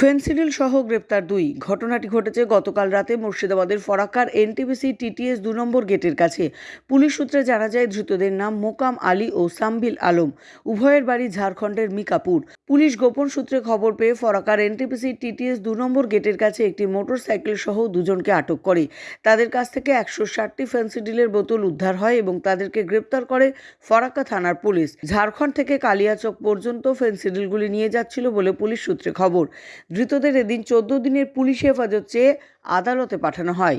Phensedyl সহ গ্রেপ্তার দুই। ঘটনাটি ঘটেছে গতকাল রাতে মুর্শিদাবাদের ফরাক্কার এনটিপিসি টিটিএস দু নম্বর গেটের কাছে। পুলিশ সূত্রে জানা যায়, ধৃতদের নাম মোকাম আলী ও সাম্বিল আলম। উভয়ের বাড়ি ঝাড়খণ্ডের মিকাপুর। পুলিশ গোপন সূত্রে খবর পেয়ে ফরাক্কার এনটিপিসি টিটিএস দু নম্বর গেটের কাছে একটি মোটর সাইকেল সহ দুজনকে আটক করে। তাদের কাছ থেকে একশো ষাটটি ফেন্সিডিলের বোতল উদ্ধার হয় এবং তাদেরকে গ্রেপ্তার করে ফরাক্কা থানার পুলিশ। ঝাড়খণ্ড থেকে কালিয়াচক পর্যন্ত ফেন্সিডিলগুলি নিয়ে যাচ্ছিল বলে পুলিশ সূত্রে খবর। ধৃতদের এদিন চোদ্দ দিনের পুলিশ হেফাজত চেয়ে আদালতে পাঠানো হয়।